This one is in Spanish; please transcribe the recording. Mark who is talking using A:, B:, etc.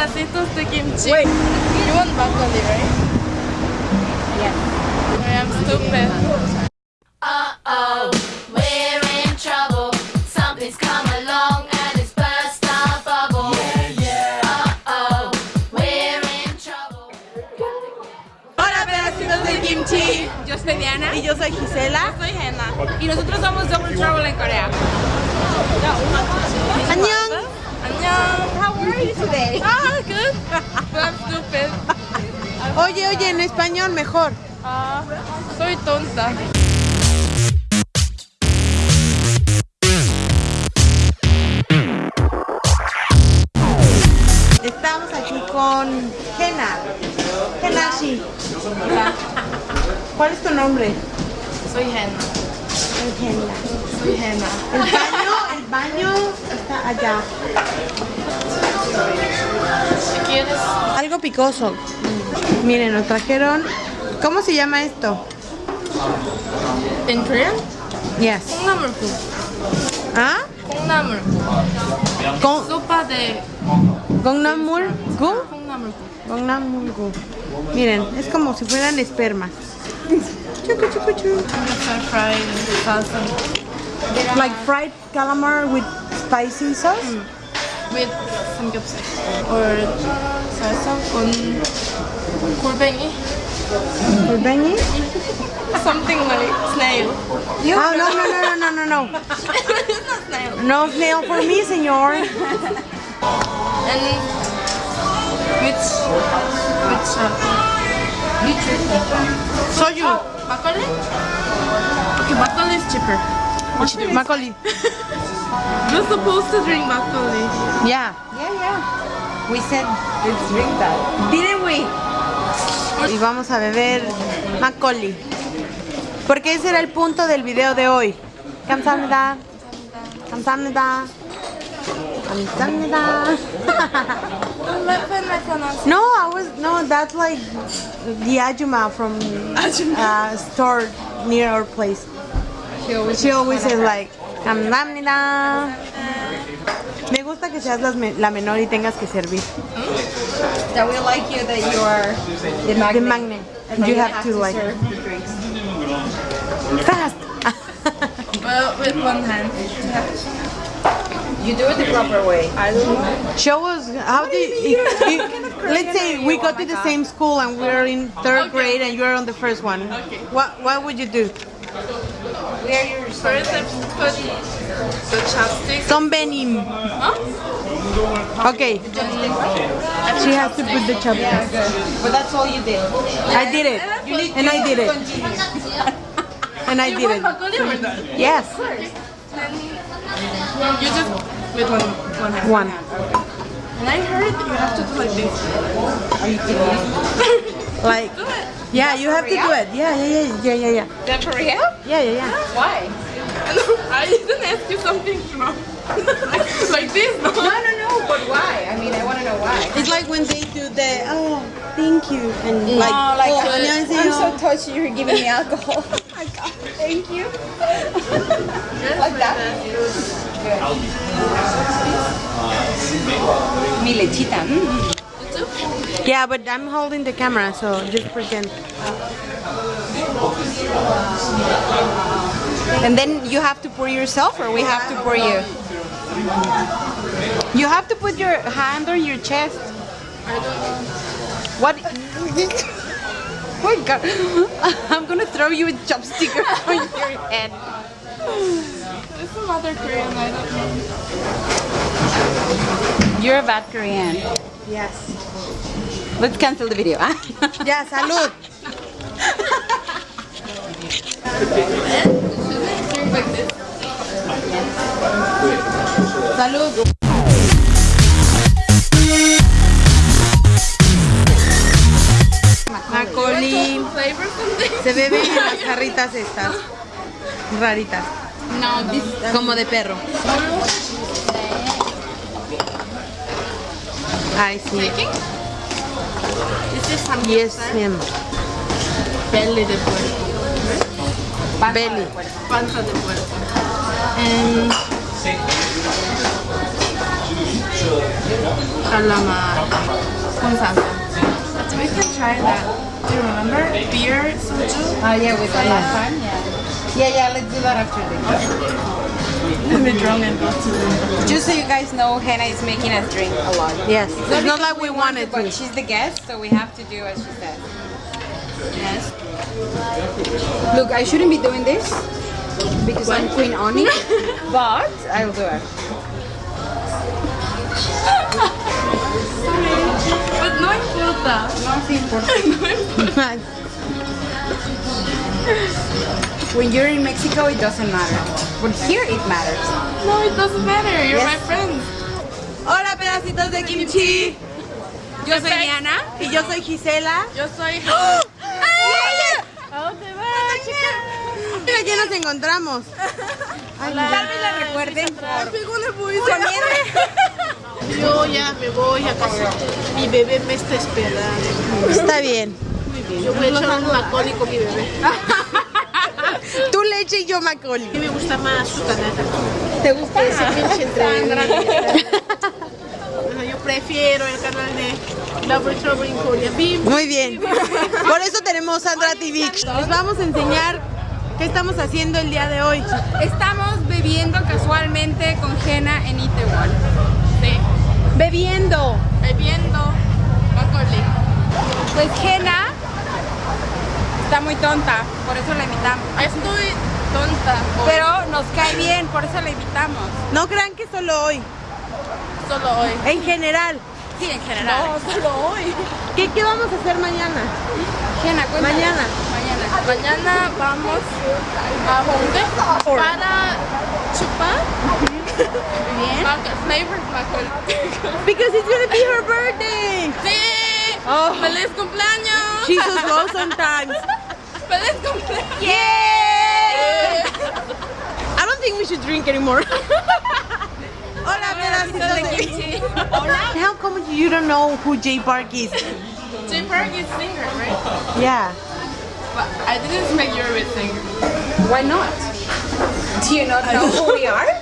A: pedacitos de kimchi. Wait. You want broccoli, right?
B: Yes.
A: I'm stupid.
C: Uh-oh, we're in trouble. Something's come along and it's burst our bubble. Uh-oh, we're in trouble.
A: Hola pedacitos de kimchi.
B: Yo soy Diana.
A: Y yo soy Gisela.
B: soy Henna. Y nosotros somos Double Trouble en Corea.
A: Annyeong.
B: Annyeong. How are you today?
A: Ah, good. But I'm stupid. Oye, oye, en español mejor.
B: Ah, soy tonta.
A: Estamos aquí con Jena. Genashi.
B: Hola,
A: ¿Cuál es tu nombre?
B: soy.
A: Jena.
B: Soy Henna.
A: El baño, el baño está allá.
B: Si quieres,
A: Algo picoso. Miren, nos trajeron... ¿Cómo se llama esto?
B: ¿En Korean?
A: Yes. ¿Ah?
B: Gongnamur.
A: Con...
B: Sopa de...
A: Gongnamur. ¿Gu? Gongnamur. Gu. Miren, es como si fueran espermas. Chucu, chucu,
B: chucu.
A: Like fried calamar with spicy sauce. Mm.
B: with samgyeopsal or salsa con 골뱅이.
A: Golbeñi.
B: Something like snail.
A: Ah, no, no, no, no, no, no, no.
B: it's not snail.
A: No snail for me, señor.
B: And which which uh, which
A: Soju.
B: 막걸리? Okay, 막걸리 is cheaper.
A: Macaulay.
B: Ah, We're supposed to drink Macaulay.
A: Yeah.
D: Yeah, yeah. We said let's drink that. Didn't we?
A: Y vamos a beber Macaulay. Porque ese era el punto del video de hoy. Kamsahamnida. Kamsahamnida. Kamsahamnida. no, I was no. That's like the ajuma from uh, store near our place.
D: She always
A: is like, Amnamnida. Me gusta que seas la menor y tengas que servir. Hmm?
D: That we like you that you are the magnet.
A: The magnet. You
D: have,
A: have, to,
D: to like.
A: Fast.
B: well, with one hand.
D: You do it the proper way. I don't know.
A: Show us how do you, you, you, let's say we go oh to the God. same school and we're in third okay. grade and you're on the first one.
B: Okay.
A: What what would you do?
D: Where your
B: First, I put the chopsticks.
A: Son benim.
B: Huh?
A: Okay. She has to put the chopsticks.
D: But that's all you did.
A: I did it. And I did it. And I did it.
B: 막걸li or not?
A: Yes.
B: You just with one one hand.
A: One.
B: And I heard you have to do like this.
D: Are you kidding?
A: Like. yeah, you have to do it. Yeah, yeah, yeah, yeah, yeah, yeah.
D: That for real?
A: Yeah, yeah, yeah.
D: Why?
B: I didn't ask you something wrong. like this, no?
D: No, no, no. But why? I mean, I want to know why.
A: It's like when they do the oh, thank you and like
D: oh, like
A: oh,
D: I'm
A: 안녕하세요.
D: so touched you're giving me alcohol. oh my god, thank you. like that. Mi lechita. Mm.
A: Yeah, but I'm holding the camera, so just pretend.
D: And then you have to pour yourself, or we have to pour you. You have to put your hand on your chest. What? oh my god! I'm gonna throw you a chopstick on your head.
B: This is another Korean, I don't know.
D: You're a bad Korean.
A: Yes.
D: Let's cancel the video. ah?
A: Ya, salud. Salud.
B: Something?
A: Se bebe en las jarritas estas. Raritas.
B: No, this
A: Como de perro. Ay, sí.
B: Taking. This is some
A: Yes, ma'am.
B: belly de puerco.
A: Belly.
B: Panza de puerco. And calamar con salsa. We can try that. Do you remember? Beer soju?
D: Oh yeah, with the last time, yeah. Yeah, yeah, let's do that after this.
B: Let me drunk and.
D: Just so you guys know, Hannah is making us drink a lot.
A: Yes. It's not like we wanted
D: But
A: to.
D: she's the guest, so we have to do as she says.
B: Yes.
D: Look, I shouldn't be doing this because I'm Queen Oni, but I'll do it.
B: But no importa.
D: No importa. When you're in Mexico, it doesn't matter. But here, it matters.
B: No, it doesn't matter. You're
D: Yes.
B: my friend.
A: Hola, pedacitos de kimchi.
D: Yo soy Diana.
A: Y yo soy Gisela.
B: Yo soy...
A: ¿A dónde vas, chica? Mira, aquí nos encontramos.
D: Tal vez la recuerden
E: Yo ya me voy a casa. Mi bebé me está esperando.
A: Está bien.
E: Yo voy a echar un Macaulay con mi bebé.
A: Tú leche y yo Macaulay.
E: A mí me gusta más su canasta.
D: ¿Te gusta?
E: Ese pinche entre Yo prefiero el canal de Love Trouble in Korea.
A: Muy bien. Por eso tenemos Sandra TV. Les vamos a enseñar qué estamos haciendo el día de hoy.
D: Estamos bebiendo casualmente con Jena en Itaewon.
B: Sí.
A: Bebiendo.
B: Bebiendo Macaulay.
D: Pues está muy tonta, por eso la invitamos.
B: Estoy tonta. hoy.
D: Pero nos cae bien, por eso la invitamos.
A: No crean que solo hoy.
B: Solo hoy.
A: En general.
D: Sí, en general.
B: No, solo hoy.
A: ¿Qué, qué vamos a hacer mañana?
D: Jena.
A: Mañana.
D: Mañana.
B: Mañana vamos a Hongdae para chupar
D: Bien.
A: Because it's gonna be her birthday.
B: ¡Sí!
A: Oh.
B: ¡Feliz cumpleaños!
A: She's so slow sometimes.
B: ¡Feliz cumpleaños!
A: Yay! I don't think we should drink anymore. Hola, pedacitos de kimchi. How come you don't know who Jay Park is?
B: Jay Park is singer, right?
A: Yeah.
B: But I didn't make you a singer.
D: Why not? Do you not know who we are?